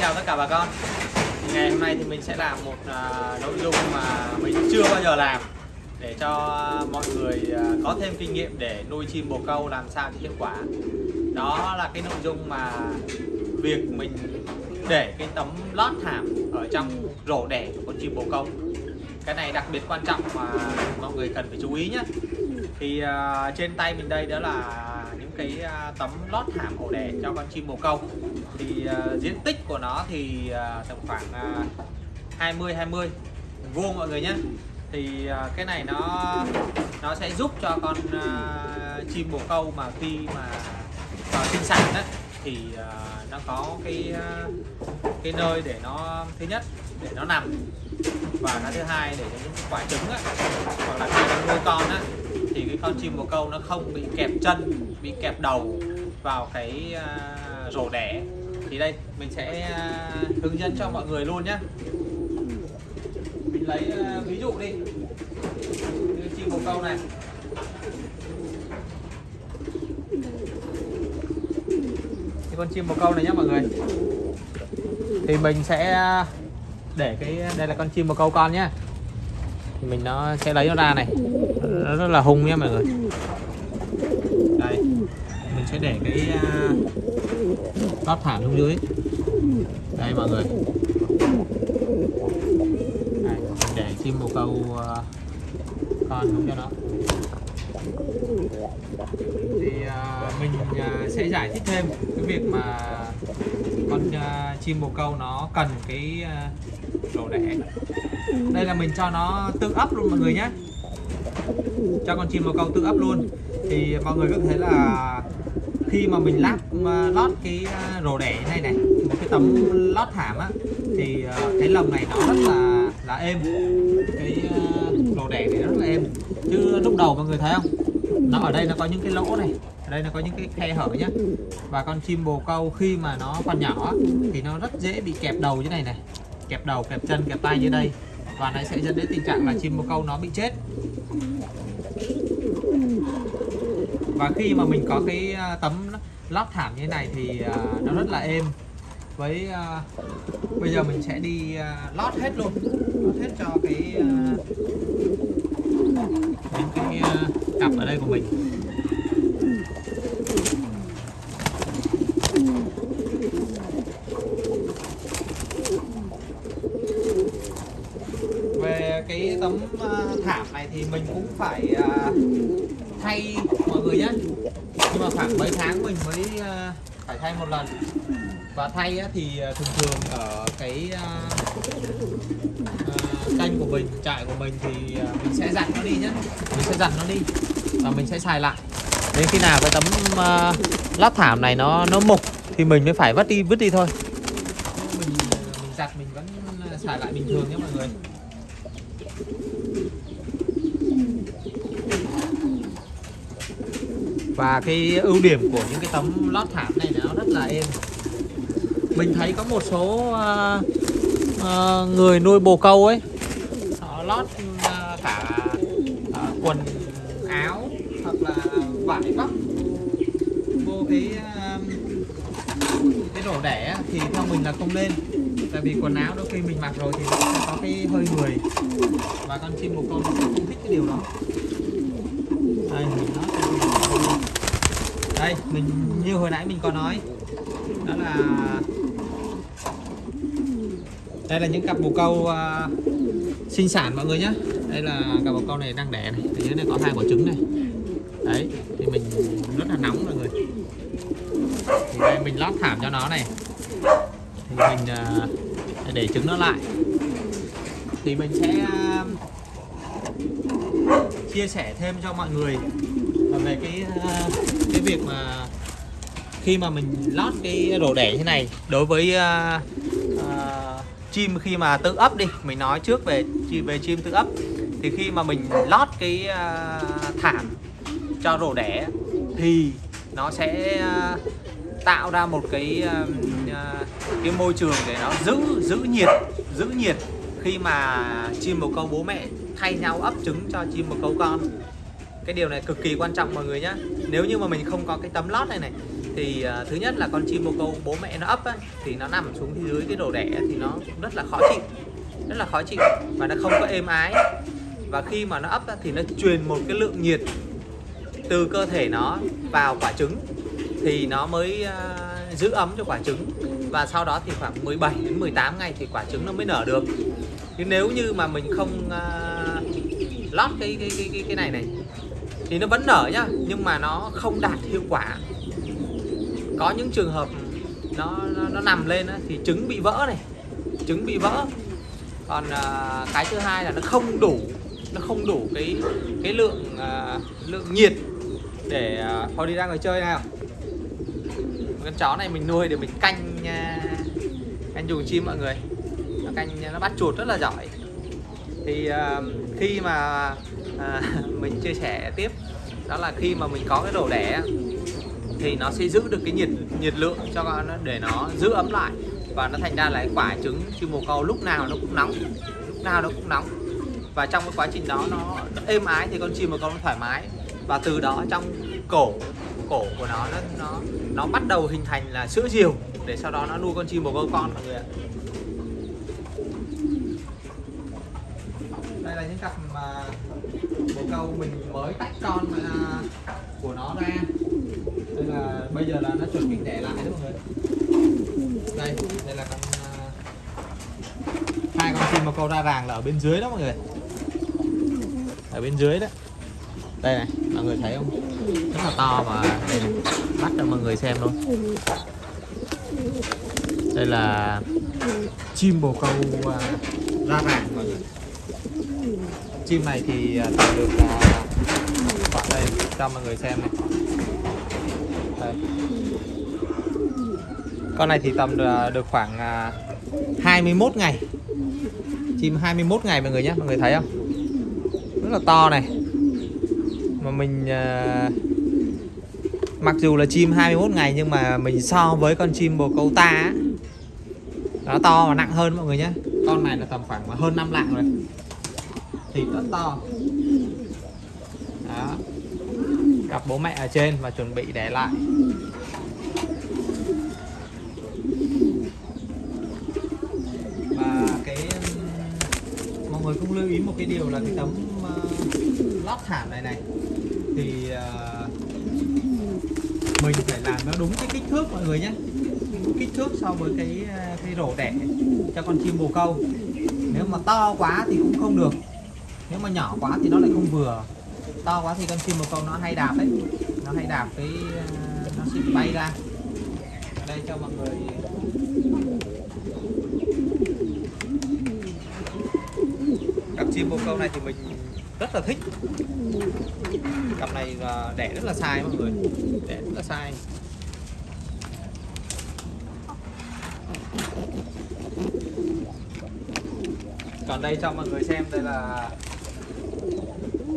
chào tất cả bà con. Ngày hôm nay thì mình sẽ làm một à, nội dung mà mình chưa bao giờ làm Để cho mọi người à, có thêm kinh nghiệm để nuôi chim bồ câu làm sao cho hiệu quả. Đó là cái nội dung mà việc mình để cái tấm lót thảm ở trong rổ đẻ của con chim bồ câu. Cái này đặc biệt quan trọng mà mọi người cần phải chú ý nhé. Thì à, trên tay mình đây đó là cái à, tấm lót thảm ổ đẻ cho con chim bồ câu. Thì uh, diện tích của nó thì uh, tầm khoảng uh, 20 20 vuông mọi người nhé. Thì uh, cái này nó nó sẽ giúp cho con uh, chim bồ câu mà khi mà vào sinh sản đó, thì uh, nó có cái uh, cái nơi để nó thứ nhất để nó nằm. Và cái thứ hai để những quả trứng á, hoặc là khi nó nuôi con á, thì cái con chim bồ câu nó không bị kẹp chân bị kẹp đầu vào cái uh, rổ đẻ. Thì đây mình sẽ uh, hướng dẫn cho mọi người luôn nhé mình lấy uh, ví dụ đi. Như chim bồ câu này. Cái con chim bồ câu này nhé mọi người. Thì mình sẽ để cái đây là con chim bồ câu con nhé thì mình nó sẽ lấy nó ra này. Nó rất là hung nhé mọi người. Đây mình sẽ để cái uh, lót thảm xuống dưới. Đây mọi người. Đây, mình để chim bồ câu uh, con xuống cho nó. Thì uh, mình uh, sẽ giải thích thêm cái việc mà con uh, chim bồ câu nó cần cái uh, đồ đẻ đây là mình cho nó tự ấp luôn mọi người nhé. Cho con chim bồ câu tự ấp luôn. Thì mọi người có thể là khi mà mình lát lót cái à, rổ đẻ này này, một cái tấm lót thảm á, thì à, cái lồng này nó rất là là êm. Cái à, rổ đẻ này rất là êm. Chứ lúc đầu mọi người thấy không? Nó ở đây nó có những cái lỗ này, ở đây nó có những cái khe hở nhá. Và con chim bồ câu khi mà nó còn nhỏ thì nó rất dễ bị kẹp đầu như này này. Kẹp đầu, kẹp chân, kẹp tay dưới đây và nó sẽ dẫn đến tình trạng là chim bồ câu nó bị chết. Và khi mà mình có cái à, tấm lót thảm như thế này thì à, nó rất là êm. Với uh, bây giờ mình sẽ đi uh, lót hết luôn. Lót hết cho cái uh, những cái uh, cặp ở đây của mình về cái tấm uh, thảm này thì mình cũng phải uh, thay mọi người nhé nhưng mà khoảng mấy tháng mình mới uh, phải thay một lần. Và thay á, thì à, thường thường ở cái uh, uh, kênh của mình trại của mình thì uh, mình sẽ dặn nó đi nhé mình sẽ dặn nó đi và mình sẽ xài lại. Đến khi nào cái tấm uh, lát thảm này nó nó mục thì mình mới phải vứt đi vứt đi thôi. Mình mình giặt mình vẫn xài lại bình thường nhé mọi người. Và cái ưu điểm của những cái tấm lót thảm này nó rất là êm. Mình thấy có một số uh, uh, người nuôi bồ câu ấy họ lót uh, cả uh, quần áo hoặc là vải vóc vô cái uh, cái rổ đẻ thì theo mình là không lên tại vì quần áo đôi khi mình mặc rồi thì nó sẽ có cái hơi người. Và con chim bồ câu nó không thích cái điều đó. Đây mình nói đây mình như hồi nãy mình có nói. Đó là đây là những cặp bồ câu uh, sinh sản mọi người nhé đây là cặp bồ câu này đang đẻ này. Ở dưới này có hai quả trứng này. Đấy thì mình rất là nóng mọi người. Thì đây mình lót thảm cho nó này. Thì mình uh, để trứng nó lại. Thì mình sẽ uh, chia sẻ thêm cho mọi người về cái ờ, cái việc mà khi mà mình lót cái đồ đẻ như này đối với uh, uh, chim khi mà tự ấp đi mình nói trước về về chim tự ấp thì khi mà mình lót cái uh, thảm cho rổ đẻ thì nó sẽ uh, tạo ra một cái uh, cái môi trường để nó giữ giữ nhiệt giữ nhiệt khi mà chim bồ câu bố mẹ thay nhau ấp trứng cho chim bồ câu con cái điều này cực kỳ quan trọng mọi người nhé nếu như mà mình không có cái tấm lót này này thì uh, thứ nhất là con chim bồ câu bố mẹ nó ấp ấy, thì nó nằm xuống dưới cái đồ đẻ thì nó cũng rất là khó chịu rất là khó chịu và nó không có êm ái. Và khi mà nó ấp ra thì nó truyền một cái lượng nhiệt từ cơ thể nó vào quả trứng thì nó mới uh, giữ ấm cho quả trứng. Và sau đó thì khoảng 17 đến 18 ngày thì quả trứng nó mới nở được. Nhưng nếu như mà mình không uh, lót cái cái cái cái cái này này thì nó vẫn nở nhá nhưng mà nó không đạt hiệu quả. Có những trường hợp nó nó, nó nằm lên á, thì trứng bị vỡ này trứng bị vỡ. Còn à, cái thứ hai là nó không đủ nó không đủ cái cái lượng à, lượng nhiệt để à, thôi đi ra ngoài chơi nào. Con chó này mình nuôi để mình canh à, canh chuồng chim mọi người. Nó canh nó bắt chuột rất là giỏi. Thì à, khi mà à, mình chia sẻ tiếp. Đó là khi mà mình có cái đồ đẻ thì nó sẽ giữ được cái nhiệt nhiệt lượng cho nó để nó giữ ấm lại. Và nó thành ra là quả trứng chim bồ câu lúc nào nó cũng nóng lúc nào nó cũng nóng. Và trong cái quá trình đó nó, nó êm ái thì con chim bồ câu nó thoải mái. Và từ đó trong cổ cổ của nó nó nó nó bắt đầu hình thành là sữa diều để sau đó nó nuôi con chim bồ câu con mọi người ạ. Đây là những cặp mà bồ câu mình mới tách con mà của nó ra. Đây là bây giờ là nó chuẩn bị đẻ lại đó mọi người. Đây đây là con à, hai con chim bồ câu ra ràng là ở bên dưới đó mọi người. Ở bên dưới đó. Đây này mọi người thấy không? Rất là to và đây này, bắt cho mọi người xem luôn. Đây là chim bồ câu à, ra ràng mọi người chim này thì à, tầm được à, khoảng đây cho mọi người xem này. Đây. con này thì tầm được, à, khoảng 21 ngày. Chim 21 ngày mọi người nhé mọi người thấy không? Rất là to này. Mà mình mặc dù là chim 21 ngày nhưng mà mình so với con chim bồ câu ta á, nó to và nặng hơn mọi người nhé. Con này là tầm khoảng hơn 5 lạng rồi thịt rất to. Đó. Gặp bố mẹ ở trên và chuẩn bị để lại. Và cái mọi người cũng lưu ý một cái điều là cái tấm uh, lót thảm này này thì uh, mình phải làm nó đúng cái kích thước mọi người nhé. Kích thước so với cái ờ, cái rổ đẻ cho con chim bồ câu. Nếu mà to quá thì cũng không được nếu mà nhỏ quá thì nó lại không vừa. To quá thì con chim bồ câu nó hay đạp đấy nó hay đạp cái ờ, nó sẽ bay ra. Ở đây cho mọi người. Cặp chim bồ câu này thì mình rất là thích. Cặp này là đẻ rất là sai mọi người. Đẻ rất là sai. Còn đây cho mọi người xem, đây là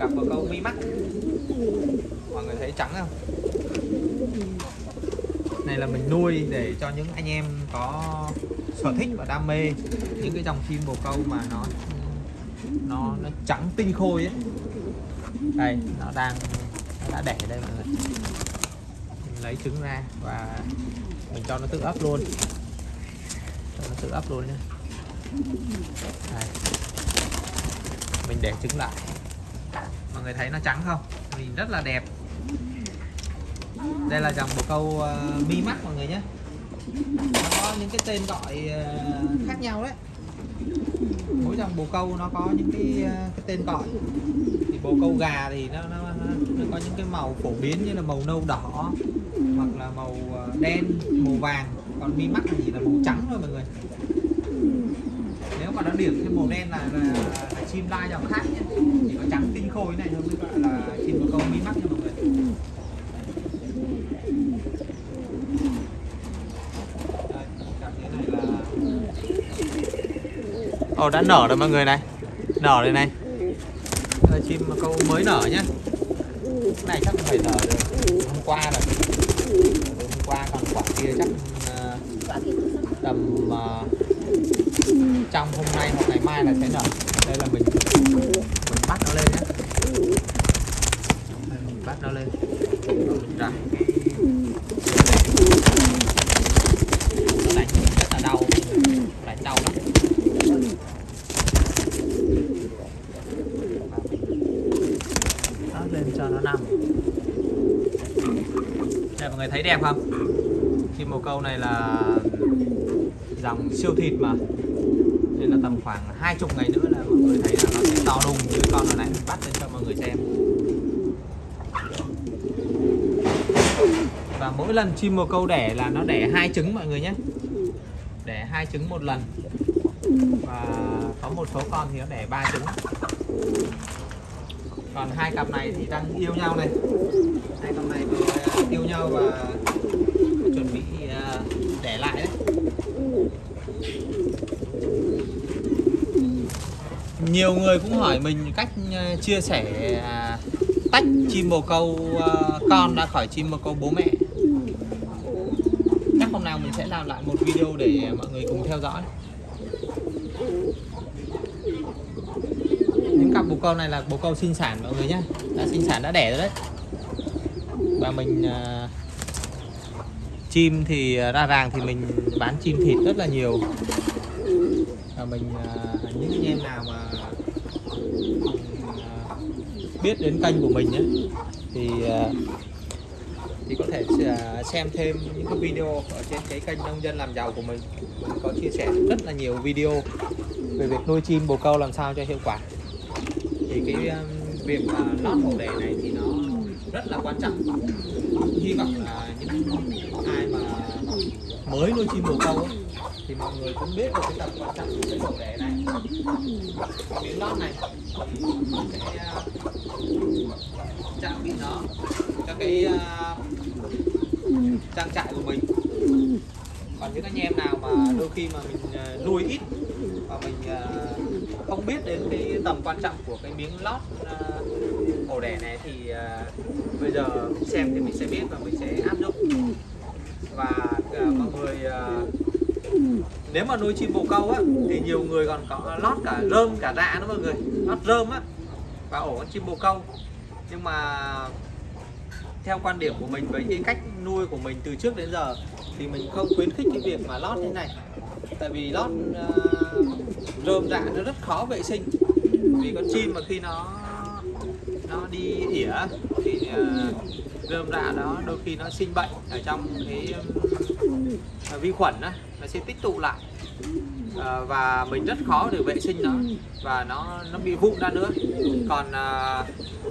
cặp bồ câu mi mắt. Mọi người thấy trắng không? Này là mình nuôi để cho những anh em có sở thích và đam mê những cái dòng chim bồ câu mà nó nó nó trắng tinh khôi ấy. Đây, nó đang, nó đã đẻ đây mọi người. Mình lấy trứng ra và mình cho nó tự ấp luôn. Cho nó tự ấp luôn nhé đây. mình để trứng lại mọi người thấy nó trắng không? Nhìn rất là đẹp. Đây là dòng bồ câu uh, mi mắt mọi người nhé. Nó có những cái tên gọi uh, khác nhau đấy. Mỗi dòng bồ câu nó có những cái uh, cái tên gọi. Thì bồ câu gà thì nó, nó, nó, nó có những cái màu phổ biến như là màu nâu đỏ hoặc là màu đen màu vàng. Còn mi mắt thì là màu trắng thôi mọi người. Nếu mà nó điểm thêm màu đen là, là chim lai dòng khác nhé. Chỉ có trắng tinh khôi này thôi mới gọi là chim bồ câu mi mắt nha mọi người. Ồ đã nở rồi mọi người này. Nở đây này. Là chim câu mới nở nhá Cái này chắc phải nở được. Hôm qua rồi Hôm qua còn quả kia chắc uh, Tầm uh, Trong hôm nay hoặc ngày mai là sẽ nở đây là mình. Mình bắt nó lên nhé mình bắt nó lên. Mình rải đánh rất là đau. Đánh đau lắm. Nó lên cho nó nằm. Đây mọi người thấy đẹp không? Chim một câu này là dòng siêu thịt mà. Nên là tầm khoảng hai chục ngày nữa mọi người thấy là nó sẽ to đùng như con này này. Bắt lên cho mọi người xem. Và mỗi lần chim bồ câu đẻ là nó đẻ hai trứng mọi người nhé. Đẻ hai trứng một lần. Và có một số con thì nó đẻ ba trứng. Còn hai cặp này thì đang yêu nhau này. Hai cặp này thì ờ, yêu nhau và chuẩn bị ờ, đẻ lại đấy. Nhiều người cũng hỏi mình cách ờ, chia sẻ à, tách chim bồ câu ờ, con ra khỏi chim bồ câu bố mẹ. Chắc hôm nào mình sẽ làm lại một video để mọi người cùng theo dõi. Những cặp bồ câu này là bồ câu sinh sản, mọi người nhé đã sinh sản, đã đẻ rồi đấy. Và mình ờ, chim thì ra ràng thì mình bán chim thịt rất là nhiều. Và mình những anh em nào mà biết đến kênh của mình ấy, thì à, thì có thể à, xem thêm những cái video ở trên cái kênh nông dân làm giàu của mình. Mình có chia sẻ rất là nhiều video về việc nuôi chim bồ câu làm sao cho hiệu quả. Thì cái à, việc mà lót ổ đề này thì nó rất là quan trọng. Hy vọng là những ai mà mới nuôi chim bồ câu ấy, thì mọi người cũng biết được cái tầm quan trọng của cái ổ đẻ này. Miếng lót này cái uh, trang bị nó cho cái uh, trang trại của mình. Còn những anh em nào mà đôi khi mà mình à, nuôi ít và mình uh, không biết đến cái tầm quan trọng của cái miếng lót uh, ổ đẻ này thì uh, bây giờ xem thì mình sẽ biết và mình sẽ áp dụng. Và uh, mọi người uh, nếu mà nuôi chim bồ câu á thì nhiều người còn có lót cả rơm cả dạ nữa mọi người. Lót rơm á và ổ con chim bồ câu. Nhưng mà theo quan điểm của mình với cái cách nuôi của mình từ trước đến giờ thì mình không khuyến khích cái việc mà lót thế này. Tại vì lót uh, rơm dạ nó rất khó vệ sinh. Vì con chim mà khi nó nó đi ỉa thì uh, rơm rạ đó đôi khi nó sinh bệnh ở trong cái ờ, vi khuẩn đó, nó sẽ tích tụ lại. À, và mình rất khó để vệ sinh nó và nó nó bị vụn ra nữa. Còn à,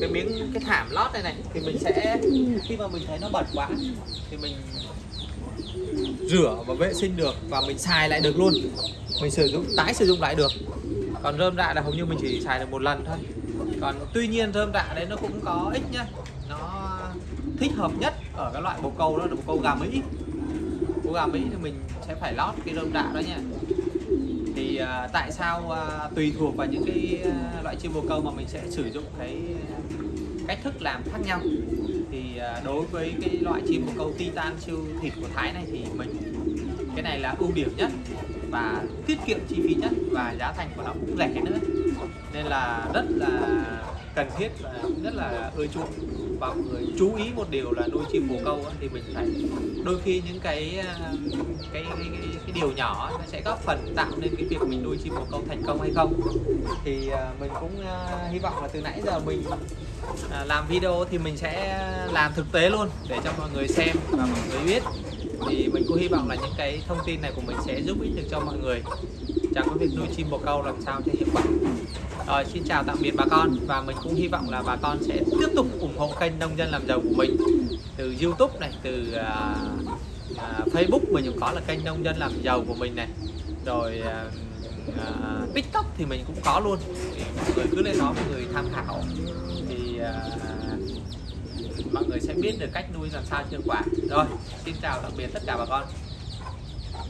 cái miếng cái thảm lót này này thì mình sẽ khi mà mình thấy nó bẩn quá thì mình rửa và vệ sinh được và mình xài lại được luôn. Mình sử dụng tái sử dụng lại được. Còn rơm rạ là hầu như mình chỉ xài được một lần thôi còn tuy nhiên rơm rạ đấy nó cũng có ích nhá. Nó thích hợp nhất ở cái loại bồ câu đó là bồ câu gà mỹ. Bồ gà mỹ thì mình sẽ phải lót cái rơm rạ đó nha thì uh, tại sao uh, tùy thuộc vào những cái uh, loại chim bồ câu mà mình sẽ sử dụng cái cách thức làm khác nhau. Thì uh, đối với cái loại chim bồ câu titan siêu thịt của thái này thì mình cái này là ưu điểm nhất và tiết kiệm chi phí nhất và giá thành của nó cũng rẻ nữa nên là rất là cần thiết và rất là ưa chuộng. Và mọi người chú ý một điều là nuôi chim bồ câu ấy, thì mình phải đôi khi những cái ờ, cái, cái, cái, cái điều nhỏ nó sẽ góp phần tạo nên cái việc mình nuôi chim bồ câu thành công hay không. Thì ờ, mình cũng ờ, hy vọng là từ nãy giờ mình làm video thì mình sẽ làm thực tế luôn để cho mọi người xem và mọi người biết. Thì mình cũng hy vọng là những cái thông tin này của mình sẽ giúp ích được cho mọi người trong cái việc nuôi chim bồ câu làm sao cho hiệu quả. Rồi xin chào tạm biệt bà con. Và mình cũng hy vọng là bà con sẽ tiếp tục ủng hộ kênh nông dân làm giàu của mình. Từ YouTube này từ uh, uh, Facebook mình cũng có là kênh nông dân làm giàu của mình này. Rồi uh, uh, TikTok thì mình cũng có luôn. Thì mọi người cứ lên đó mọi người tham khảo. Thì uh, mọi người sẽ biết được cách nuôi làm sao hiệu quả. Rồi xin chào tạm biệt tất cả bà con.